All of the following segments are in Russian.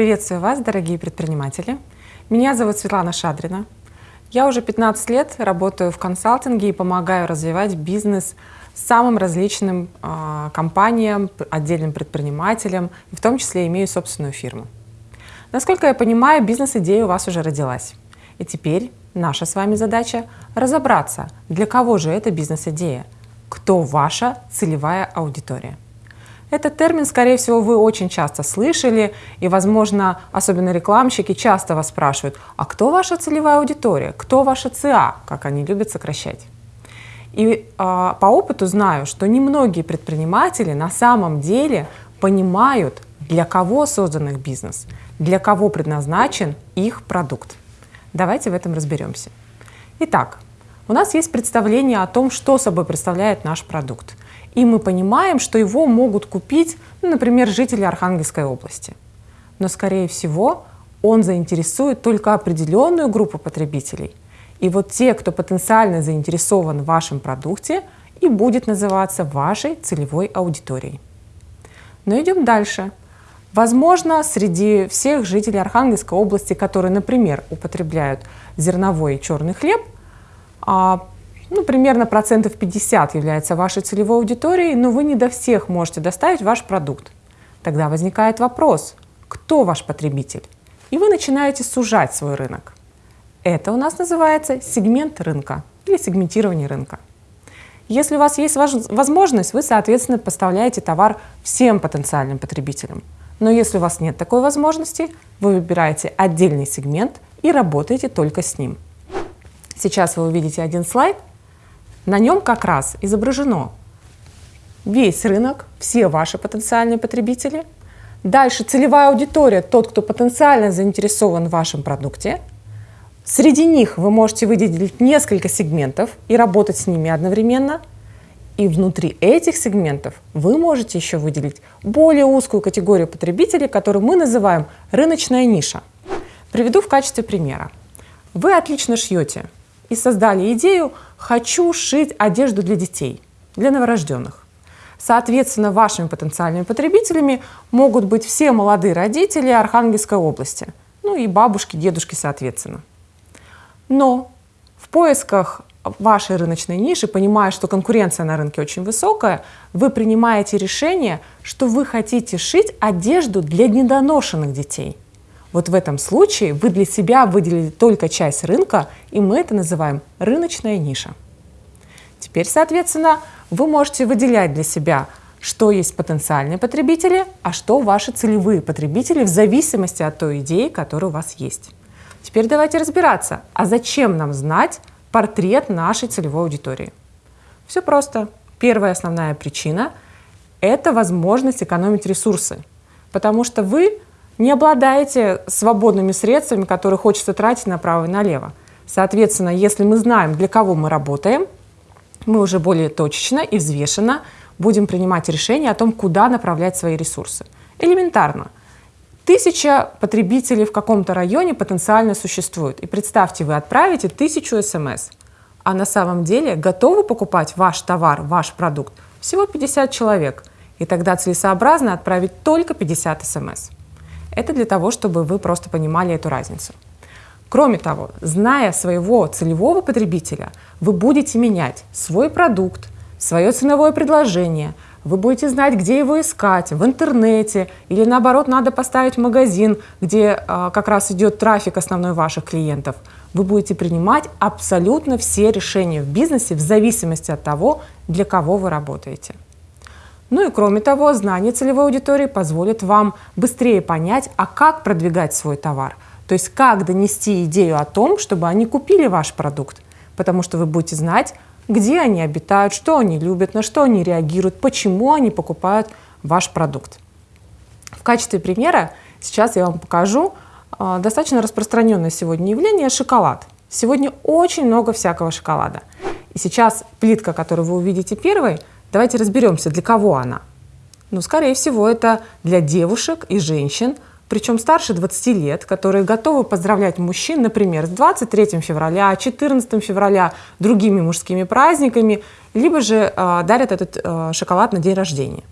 Приветствую вас, дорогие предприниматели. Меня зовут Светлана Шадрина. Я уже 15 лет работаю в консалтинге и помогаю развивать бизнес самым различным э, компаниям, отдельным предпринимателям, в том числе имею собственную фирму. Насколько я понимаю, бизнес-идея у вас уже родилась. И теперь наша с вами задача разобраться, для кого же эта бизнес-идея, кто ваша целевая аудитория. Этот термин, скорее всего, вы очень часто слышали, и, возможно, особенно рекламщики часто вас спрашивают, а кто ваша целевая аудитория, кто ваша ЦА, как они любят сокращать. И э, по опыту знаю, что немногие предприниматели на самом деле понимают, для кого создан их бизнес, для кого предназначен их продукт. Давайте в этом разберемся. Итак, у нас есть представление о том, что собой представляет наш продукт. И мы понимаем, что его могут купить, ну, например, жители Архангельской области. Но, скорее всего, он заинтересует только определенную группу потребителей. И вот те, кто потенциально заинтересован в вашем продукте, и будет называться вашей целевой аудиторией. Но идем дальше. Возможно, среди всех жителей Архангельской области, которые, например, употребляют зерновой и черный хлеб, ну, примерно процентов 50 является вашей целевой аудиторией, но вы не до всех можете доставить ваш продукт. Тогда возникает вопрос, кто ваш потребитель? И вы начинаете сужать свой рынок. Это у нас называется сегмент рынка или сегментирование рынка. Если у вас есть возможность, вы, соответственно, поставляете товар всем потенциальным потребителям. Но если у вас нет такой возможности, вы выбираете отдельный сегмент и работаете только с ним. Сейчас вы увидите один слайд. На нем как раз изображено весь рынок, все ваши потенциальные потребители. Дальше целевая аудитория, тот, кто потенциально заинтересован в вашем продукте. Среди них вы можете выделить несколько сегментов и работать с ними одновременно. И внутри этих сегментов вы можете еще выделить более узкую категорию потребителей, которую мы называем рыночная ниша. Приведу в качестве примера. Вы отлично шьете и создали идею «хочу шить одежду для детей, для новорожденных». Соответственно, вашими потенциальными потребителями могут быть все молодые родители Архангельской области, ну и бабушки, дедушки соответственно. Но в поисках вашей рыночной ниши, понимая, что конкуренция на рынке очень высокая, вы принимаете решение, что вы хотите шить одежду для недоношенных детей. Вот в этом случае вы для себя выделили только часть рынка, и мы это называем рыночная ниша. Теперь, соответственно, вы можете выделять для себя, что есть потенциальные потребители, а что ваши целевые потребители в зависимости от той идеи, которая у вас есть. Теперь давайте разбираться, а зачем нам знать, портрет нашей целевой аудитории. Все просто. Первая основная причина – это возможность экономить ресурсы, потому что вы не обладаете свободными средствами, которые хочется тратить направо и налево. Соответственно, если мы знаем, для кого мы работаем, мы уже более точечно и взвешенно будем принимать решение о том, куда направлять свои ресурсы. Элементарно. Тысяча потребителей в каком-то районе потенциально существует. И представьте, вы отправите тысячу смс, а на самом деле готовы покупать ваш товар, ваш продукт всего 50 человек. И тогда целесообразно отправить только 50 смс. Это для того, чтобы вы просто понимали эту разницу. Кроме того, зная своего целевого потребителя, вы будете менять свой продукт, свое ценовое предложение – вы будете знать, где его искать, в интернете, или наоборот, надо поставить магазин, где а, как раз идет трафик основной ваших клиентов. Вы будете принимать абсолютно все решения в бизнесе в зависимости от того, для кого вы работаете. Ну и кроме того, знание целевой аудитории позволит вам быстрее понять, а как продвигать свой товар. То есть как донести идею о том, чтобы они купили ваш продукт. Потому что вы будете знать, где они обитают, что они любят, на что они реагируют, почему они покупают ваш продукт. В качестве примера сейчас я вам покажу э, достаточно распространенное сегодня явление – шоколад. Сегодня очень много всякого шоколада. И сейчас плитка, которую вы увидите первой, давайте разберемся, для кого она. Ну, скорее всего, это для девушек и женщин – причем старше 20 лет, которые готовы поздравлять мужчин, например, с 23 февраля, 14 февраля, другими мужскими праздниками, либо же э, дарят этот э, шоколад на день рождения.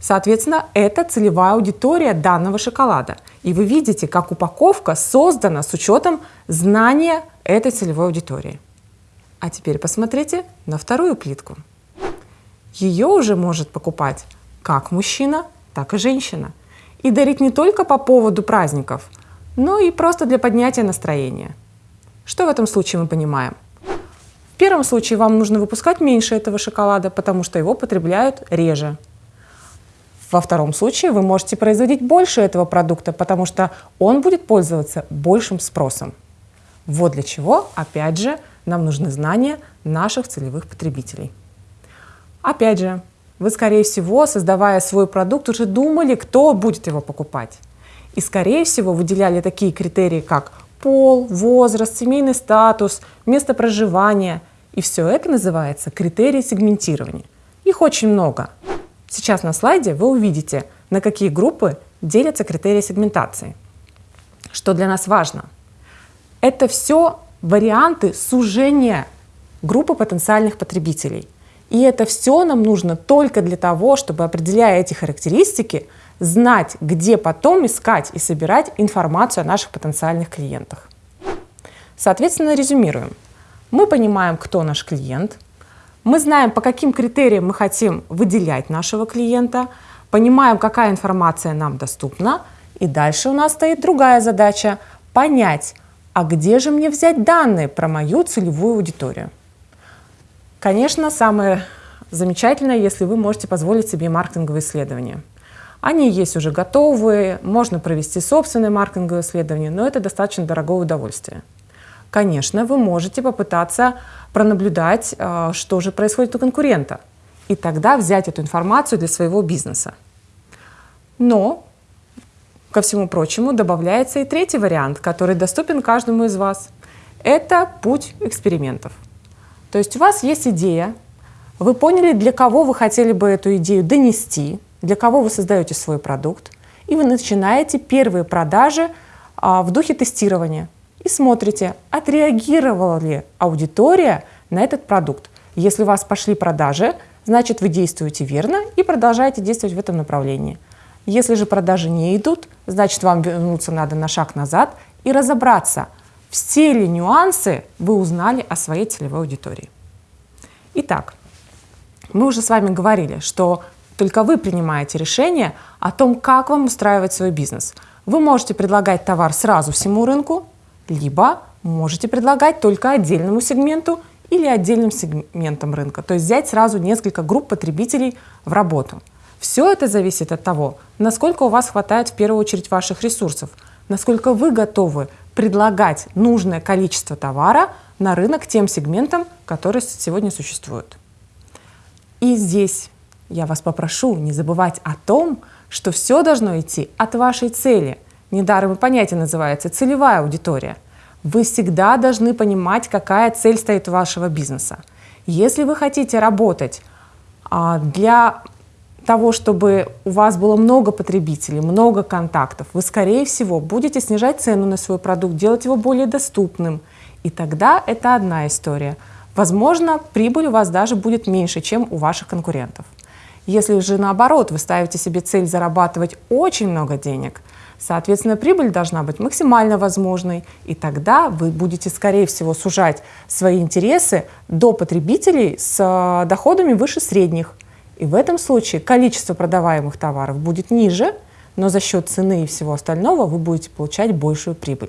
Соответственно, это целевая аудитория данного шоколада. И вы видите, как упаковка создана с учетом знания этой целевой аудитории. А теперь посмотрите на вторую плитку. Ее уже может покупать как мужчина, так и женщина. И дарить не только по поводу праздников, но и просто для поднятия настроения. Что в этом случае мы понимаем? В первом случае вам нужно выпускать меньше этого шоколада, потому что его потребляют реже. Во втором случае вы можете производить больше этого продукта, потому что он будет пользоваться большим спросом. Вот для чего, опять же, нам нужны знания наших целевых потребителей. Опять же, вы, скорее всего, создавая свой продукт, уже думали, кто будет его покупать. И, скорее всего, выделяли такие критерии, как пол, возраст, семейный статус, место проживания. И все это называется критерии сегментирования. Их очень много. Сейчас на слайде вы увидите, на какие группы делятся критерии сегментации. Что для нас важно? Это все варианты сужения группы потенциальных потребителей. И это все нам нужно только для того, чтобы, определяя эти характеристики, знать, где потом искать и собирать информацию о наших потенциальных клиентах. Соответственно, резюмируем. Мы понимаем, кто наш клиент – мы знаем, по каким критериям мы хотим выделять нашего клиента, понимаем, какая информация нам доступна, и дальше у нас стоит другая задача – понять, а где же мне взять данные про мою целевую аудиторию. Конечно, самое замечательное, если вы можете позволить себе маркетинговые исследования. Они есть уже готовые, можно провести собственное маркетинговое исследование, но это достаточно дорогое удовольствие. Конечно, вы можете попытаться пронаблюдать, э, что же происходит у конкурента, и тогда взять эту информацию для своего бизнеса. Но, ко всему прочему, добавляется и третий вариант, который доступен каждому из вас. Это путь экспериментов. То есть у вас есть идея, вы поняли, для кого вы хотели бы эту идею донести, для кого вы создаете свой продукт, и вы начинаете первые продажи а, в духе тестирования – и смотрите, отреагировала ли аудитория на этот продукт. Если у вас пошли продажи, значит вы действуете верно и продолжаете действовать в этом направлении. Если же продажи не идут, значит вам вернуться надо на шаг назад и разобраться, все ли нюансы вы узнали о своей целевой аудитории. Итак, мы уже с вами говорили, что только вы принимаете решение о том, как вам устраивать свой бизнес. Вы можете предлагать товар сразу всему рынку, либо можете предлагать только отдельному сегменту или отдельным сегментам рынка, то есть взять сразу несколько групп потребителей в работу. Все это зависит от того, насколько у вас хватает в первую очередь ваших ресурсов, насколько вы готовы предлагать нужное количество товара на рынок тем сегментам, которые сегодня существуют. И здесь я вас попрошу не забывать о том, что все должно идти от вашей цели – Недаром и понятие называется целевая аудитория. Вы всегда должны понимать, какая цель стоит у вашего бизнеса. Если вы хотите работать а, для того, чтобы у вас было много потребителей, много контактов, вы, скорее всего, будете снижать цену на свой продукт, делать его более доступным. И тогда это одна история. Возможно, прибыль у вас даже будет меньше, чем у ваших конкурентов. Если же наоборот, вы ставите себе цель зарабатывать очень много денег – Соответственно, прибыль должна быть максимально возможной, и тогда вы будете, скорее всего, сужать свои интересы до потребителей с э, доходами выше средних. И в этом случае количество продаваемых товаров будет ниже, но за счет цены и всего остального вы будете получать большую прибыль.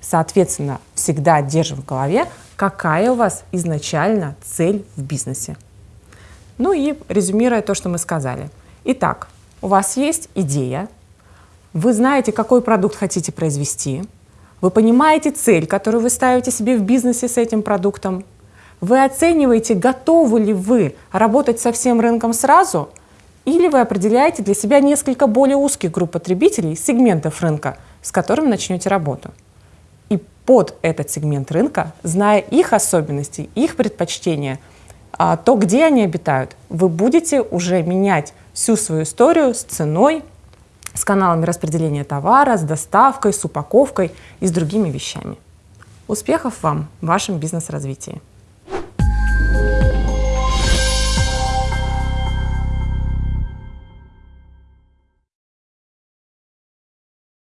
Соответственно, всегда держим в голове, какая у вас изначально цель в бизнесе. Ну и резюмируя то, что мы сказали. Итак, у вас есть идея, вы знаете, какой продукт хотите произвести, вы понимаете цель, которую вы ставите себе в бизнесе с этим продуктом, вы оцениваете, готовы ли вы работать со всем рынком сразу, или вы определяете для себя несколько более узких групп потребителей, сегментов рынка, с которыми начнете работу. И под этот сегмент рынка, зная их особенности, их предпочтения, а, то, где они обитают, вы будете уже менять всю свою историю с ценой, с каналами распределения товара, с доставкой, с упаковкой и с другими вещами. Успехов вам в вашем бизнес-развитии!